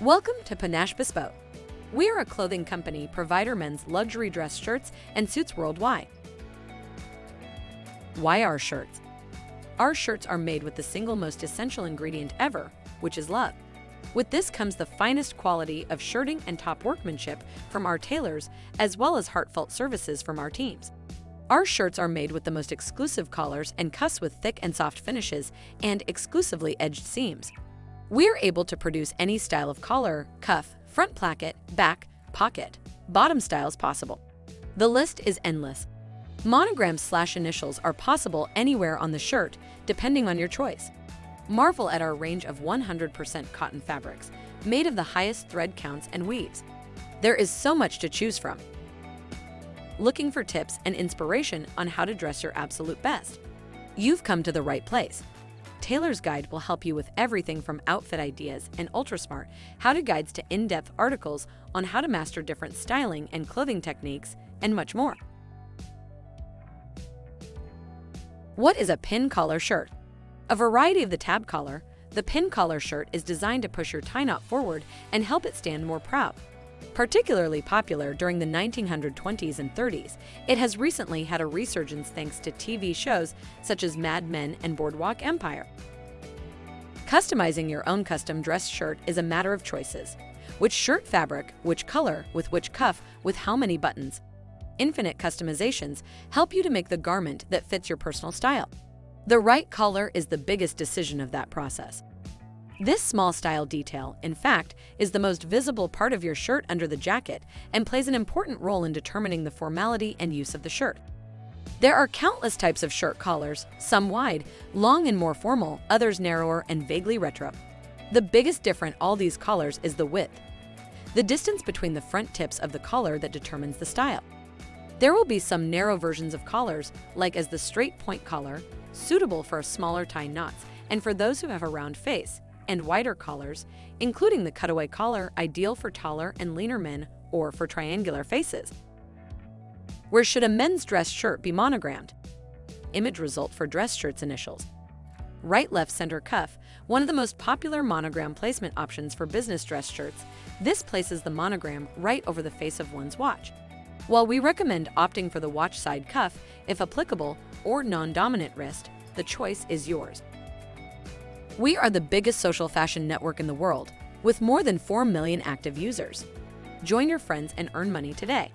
Welcome to Panache Bespoke. We are a clothing company provider men's luxury dress shirts and suits worldwide. Why our shirts? Our shirts are made with the single most essential ingredient ever, which is love. With this comes the finest quality of shirting and top workmanship from our tailors, as well as heartfelt services from our teams. Our shirts are made with the most exclusive collars and cuffs with thick and soft finishes and exclusively edged seams. We're able to produce any style of collar, cuff, front placket, back, pocket, bottom styles possible. The list is endless. Monograms slash initials are possible anywhere on the shirt, depending on your choice. Marvel at our range of 100% cotton fabrics, made of the highest thread counts and weaves. There is so much to choose from. Looking for tips and inspiration on how to dress your absolute best? You've come to the right place. Tailor's Guide will help you with everything from outfit ideas and ultra-smart how-to guides to in-depth articles on how to master different styling and clothing techniques, and much more. What is a pin collar shirt? A variety of the tab collar, the pin collar shirt is designed to push your tie knot forward and help it stand more proud. Particularly popular during the 1920s and 30s, it has recently had a resurgence thanks to TV shows such as Mad Men and Boardwalk Empire. Customizing your own custom dress shirt is a matter of choices. Which shirt fabric, which color, with which cuff, with how many buttons. Infinite customizations help you to make the garment that fits your personal style. The right color is the biggest decision of that process. This small style detail, in fact, is the most visible part of your shirt under the jacket and plays an important role in determining the formality and use of the shirt. There are countless types of shirt collars, some wide, long and more formal, others narrower and vaguely retro. The biggest difference all these collars is the width, the distance between the front tips of the collar that determines the style. There will be some narrow versions of collars, like as the straight point collar, suitable for smaller tie knots and for those who have a round face, and wider collars, including the cutaway collar ideal for taller and leaner men or for triangular faces. Where should a men's dress shirt be monogrammed? Image result for dress shirts initials. Right left center cuff, one of the most popular monogram placement options for business dress shirts, this places the monogram right over the face of one's watch. While we recommend opting for the watch side cuff, if applicable, or non-dominant wrist, the choice is yours. We are the biggest social fashion network in the world, with more than 4 million active users. Join your friends and earn money today.